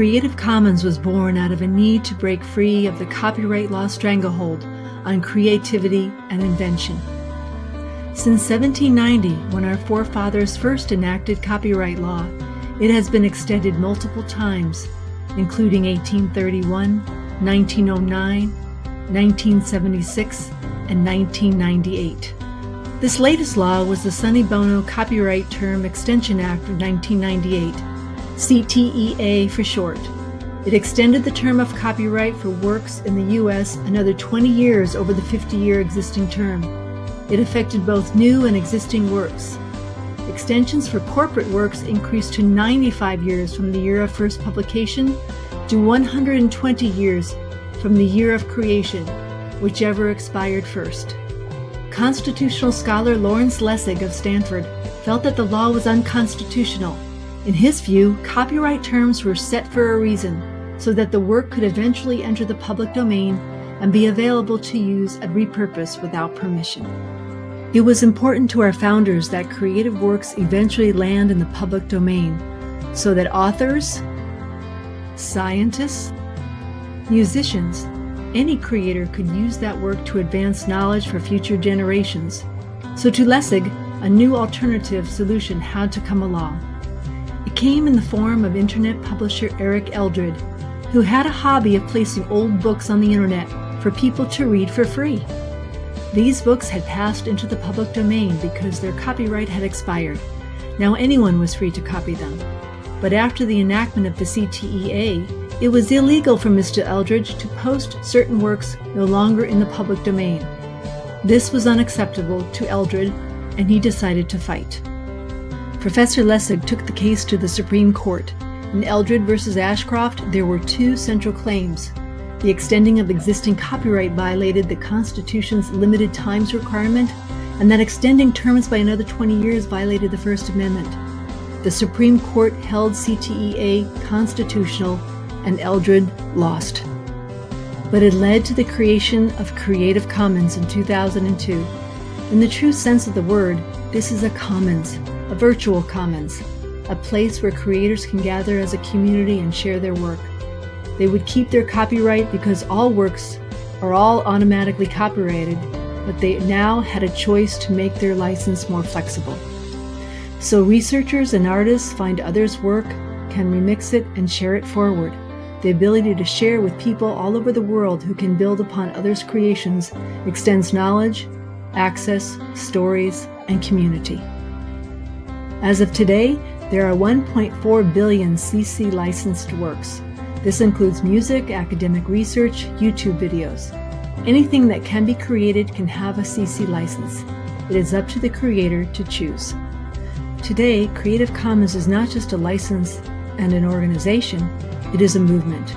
Creative Commons was born out of a need to break free of the copyright law stranglehold on creativity and invention. Since 1790, when our forefathers first enacted copyright law, it has been extended multiple times, including 1831, 1909, 1976, and 1998. This latest law was the Sonny Bono Copyright Term Extension Act of 1998, CTEA for short. It extended the term of copyright for works in the U.S. another 20 years over the 50-year existing term. It affected both new and existing works. Extensions for corporate works increased to 95 years from the year of first publication to 120 years from the year of creation, whichever expired first. Constitutional scholar Lawrence Lessig of Stanford felt that the law was unconstitutional. In his view, copyright terms were set for a reason, so that the work could eventually enter the public domain and be available to use and repurpose without permission. It was important to our founders that creative works eventually land in the public domain, so that authors, scientists, musicians, any creator could use that work to advance knowledge for future generations. So to Lessig, a new alternative solution had to come along. It came in the form of internet publisher Eric Eldred, who had a hobby of placing old books on the internet for people to read for free. These books had passed into the public domain because their copyright had expired. Now anyone was free to copy them. But after the enactment of the CTEA, it was illegal for Mr. Eldredge to post certain works no longer in the public domain. This was unacceptable to Eldred, and he decided to fight. Professor Lessig took the case to the Supreme Court. In Eldred versus Ashcroft, there were two central claims. The extending of existing copyright violated the Constitution's limited times requirement, and that extending terms by another 20 years violated the First Amendment. The Supreme Court held CTEA constitutional and Eldred lost. But it led to the creation of Creative Commons in 2002. In the true sense of the word, this is a commons, a virtual commons, a place where creators can gather as a community and share their work. They would keep their copyright because all works are all automatically copyrighted, but they now had a choice to make their license more flexible. So researchers and artists find others' work, can remix it and share it forward. The ability to share with people all over the world who can build upon others' creations extends knowledge, access, stories, and community. As of today, there are 1.4 billion CC licensed works. This includes music, academic research, YouTube videos. Anything that can be created can have a CC license. It is up to the creator to choose. Today, Creative Commons is not just a license and an organization, it is a movement.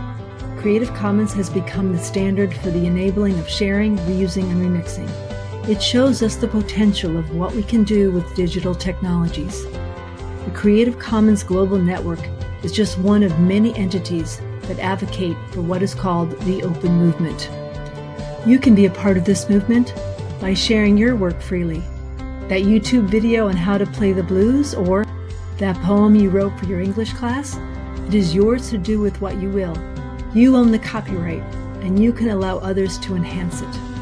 Creative Commons has become the standard for the enabling of sharing, reusing, and remixing. It shows us the potential of what we can do with digital technologies. The Creative Commons Global Network is just one of many entities that advocate for what is called the open movement. You can be a part of this movement by sharing your work freely. That YouTube video on how to play the blues or that poem you wrote for your English class it is yours to do with what you will. You own the copyright, and you can allow others to enhance it.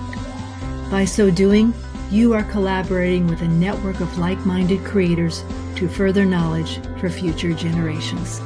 By so doing, you are collaborating with a network of like-minded creators to further knowledge for future generations.